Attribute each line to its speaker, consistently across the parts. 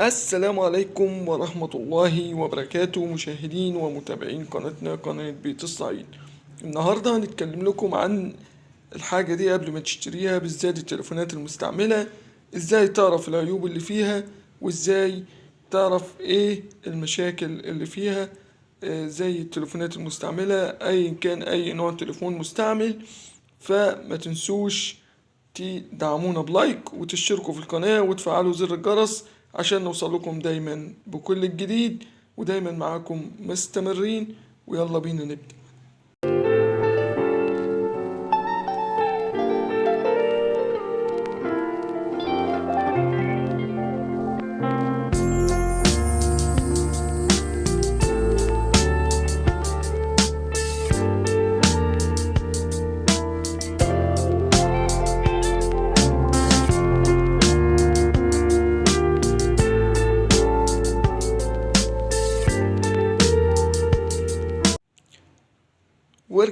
Speaker 1: السلام عليكم ورحمة الله وبركاته مشاهدين ومتابعين قناتنا قناة بيت الصعيد. النهاردة هنتكلم لكم عن الحاجة دي قبل ما تشتريها بالذات التليفونات المستعملة إزاي تعرف العيوب اللي فيها وإزاي تعرف إيه المشاكل اللي فيها آه، زي التليفونات المستعملة ايا كان أي نوع تليفون مستعمل. فما تنسوش تدعمونا بلايك وتشتركوا في القناة وتفعلوا زر الجرس عشان نوصل لكم دايما بكل الجديد ودايما معاكم مستمرين ويلا بينا نبدأ.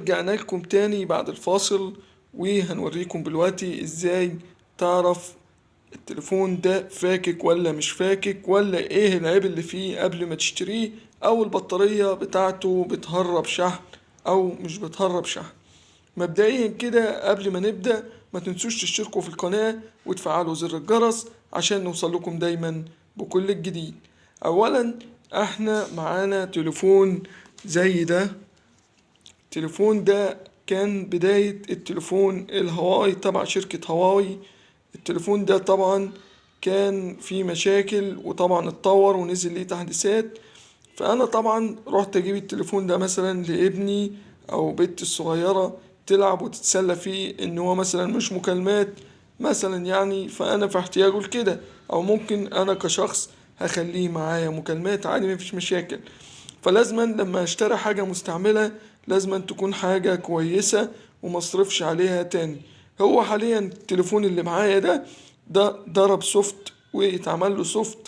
Speaker 1: ورجعنا لكم تاني بعد الفاصل وهنوريكم دلوقتي إزاي تعرف التليفون ده فاكك ولا مش فاكك ولا إيه العيب اللي فيه قبل ما تشتريه أو البطارية بتاعته بتهرب شحن أو مش بتهرب شحن. مبدئيا كده قبل ما نبدأ ما تنسوش تشتركوا في القناة وتفعلوا زر الجرس عشان نوصل لكم دايما بكل الجديد. اولا إحنا معانا تليفون زي ده. التليفون ده كان بداية التليفون الهواوي تبع شركة هواوي. التليفون ده طبعا كان فيه مشاكل وطبعا اتطور ونزل ليه تحديثات. فأنا طبعا رحت أجيب التليفون ده مثلا لابني أو بنتي الصغيرة تلعب وتتسلى فيه إن هو مثلا مش مكالمات مثلا يعني. فأنا في احتياجه لكده. أو ممكن أنا كشخص هخليه معايا مكالمات عادي مفيش مشاكل. فلازما لما أشتري حاجة مستعملة لازما تكون حاجة كويسة ومصرفش عليها تاني. هو حاليا التليفون اللي معايا ده ده ضرب soft واتعمل له soft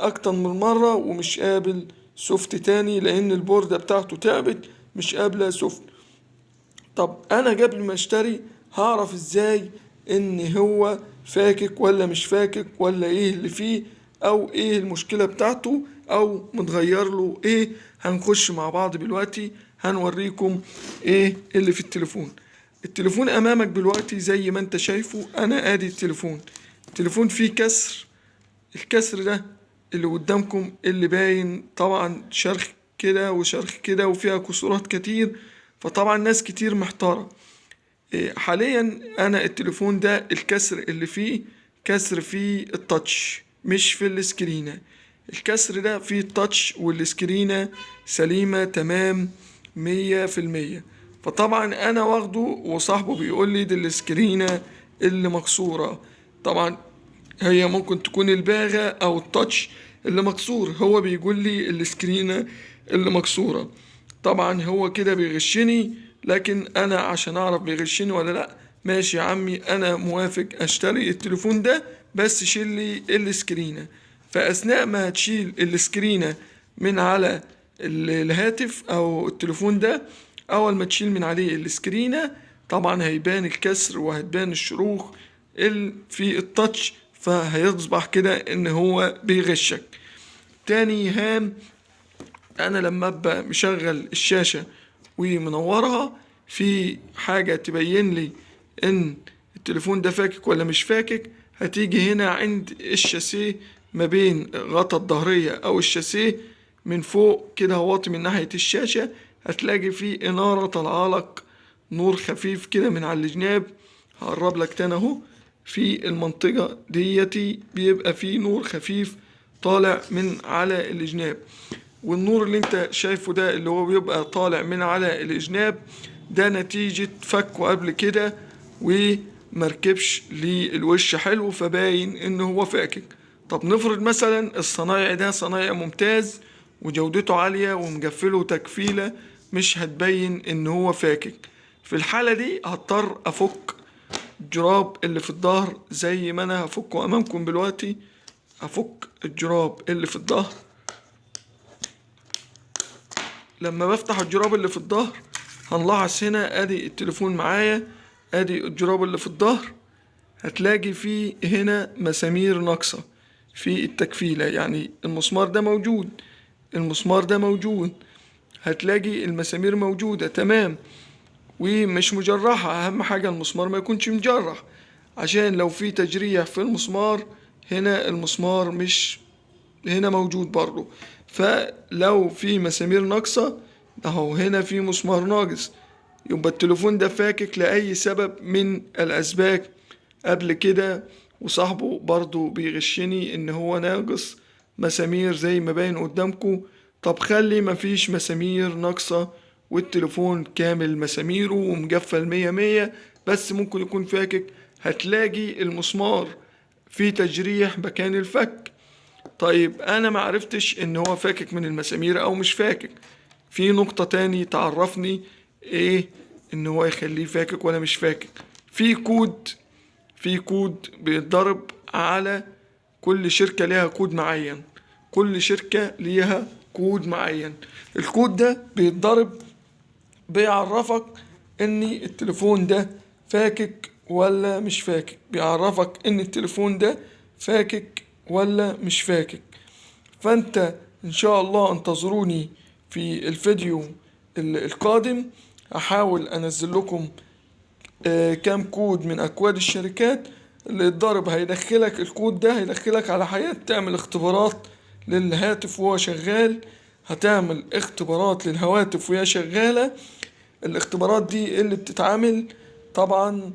Speaker 1: أكتر من مرة ومش قابل soft تاني لأن البوردة بتاعته تعبت مش قابلة soft. طب أنا قبل ما أشتري هعرف إزاي إن هو فاكك ولا مش فاكك ولا إيه اللي فيه أو إيه المشكلة بتاعته أو متغير له إيه؟ هنخش مع بعض دلوقتي هنوريكم إيه اللي في التليفون. التليفون أمامك دلوقتي زي ما أنت شايفه أنا آدي التليفون. التليفون فيه كسر. الكسر ده اللي قدامكم اللي باين طبعا شرخ كده وشرخ كده وفيها كسورات كتير فطبعا ناس كتير محتارة. إيه، حاليا أنا التليفون ده الكسر اللي فيه كسر في التاتش مش في السكرينة. الكسر ده فيه التاتش والسكرينة سليمة تمام. مية في المية. فطبعا أنا واخده وصاحبه بيقول لي دي السكرينة اللي مكسورة. طبعا هي ممكن تكون الباغة أو التاتش اللي مكسور. هو بيقول لي السكرينة اللي مكسورة. طبعا هو كده بيغشني لكن أنا عشان أعرف بيغشني ولا لأ ماشي يا عمي أنا موافق أشتري التليفون ده بس شيل لي السكرينة. فأثناء ما هتشيل السكرينة من على الهاتف أو التليفون ده أول ما تشيل من عليه السكرينة طبعا هيبان الكسر وهتبان الشروخ ال- في التاتش فهيصبح كده إن هو بيغشك. تاني هام أنا لما أبقى مشغل الشاشة ومنورها في حاجة تبين لي إن التليفون ده فاكك ولا مش فاكك هتيجي هنا عند الشاسيه ما بين غطا الظهرية أو الشاسيه من فوق كده واطي من ناحية الشاشة هتلاقي فيه إنارة طالعة لك نور خفيف كده من على الجناب هقرب لك تاني أهو. في المنطقة ديتي بيبقى فيه نور خفيف طالع من على الجناب. والنور اللي انت شايفه ده اللي هو بيبقى طالع من على الجناب ده نتيجة فكه قبل كده ومركبش للوش حلو فباين إن هو فاكك. طب نفرض مثلا الصنايعي ده صنايعي ممتاز وجودته عالية ومقفله تكفيلة مش هتبين إن هو فاكك. في الحالة دي هضطر أفك الجراب اللي في الظهر زي ما أنا هفكه أمامكم دلوقتي. هفك الجراب اللي في الظهر. لما بفتح الجراب اللي في الظهر هنلاحظ هنا أدي التليفون معايا أدي الجراب اللي في الظهر. هتلاقي فيه هنا مسامير ناقصة في التكفيلة يعني المسمار ده موجود. المسمار ده موجود. هتلاقي المسامير موجودة تمام. ومش مجرحة أهم حاجة المسمار ما يكونش مجرح. عشان لو في تجريح في المسمار هنا المسمار مش هنا موجود برضو. فلو في مسامير ناقصة أهو هنا في مسمار ناقص. يبقى التليفون ده فاكك لأي سبب من الأسباب. قبل كده وصاحبه برضو بيغشني إن هو ناقص. مسامير زي ما باين قدامكم طب خلي مفيش مسامير ناقصة والتليفون كامل مساميره ومقفل مية مية بس ممكن يكون فاكك. هتلاقي المسمار في تجريح مكان الفك. طيب أنا معرفتش إن هو فاكك من المسامير أو مش فاكك. في نقطة تاني تعرفني إيه إن هو يخليه فاكك ولا مش فاكك. في كود في كود بيتضرب على كل شركة ليها كود معين. كل شركة ليها كود معين. الكود ده بيتضرب بيعرفك إن التليفون ده فاكك ولا مش فاكك. بيعرفك إن التليفون ده فاكك ولا مش فاكك. فأنت إن شاء الله انتظروني في الفيديو القادم. أحاول أنزل لكم آه، كام كود من أكواد الشركات. اللي يتضرب هيدخلك الكود ده هيدخلك على حياة تعمل اختبارات للهاتف وهو شغال. هتعمل اختبارات للهواتف وهي شغالة. الاختبارات دي اللي بتتعمل طبعا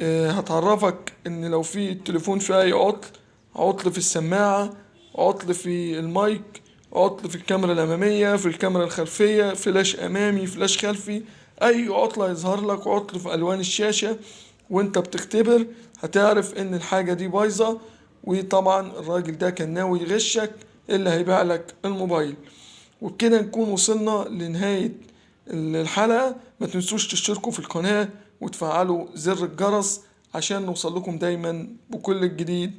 Speaker 1: آه، هتعرفك إن لو في التليفون فيه أي عطل عطل في السماعة عطل في المايك عطل في الكاميرا الأمامية في الكاميرا الخلفية فلاش أمامي فلاش خلفي أي عطل هيظهر لك عطل في ألوان الشاشة. وانت بتختبر هتعرف ان الحاجة دي بايظة وطبعا الراجل ده كان ناوي يغشك اللي هيبيع لك الموبايل. وبكده نكون وصلنا لنهاية الحلقة. ما تنسوش تشتركوا في القناة وتفعلوا زر الجرس عشان نوصل لكم دايما بكل الجديد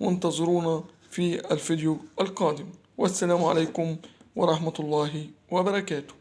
Speaker 1: وانتظرونا في الفيديو القادم. والسلام عليكم ورحمة الله وبركاته.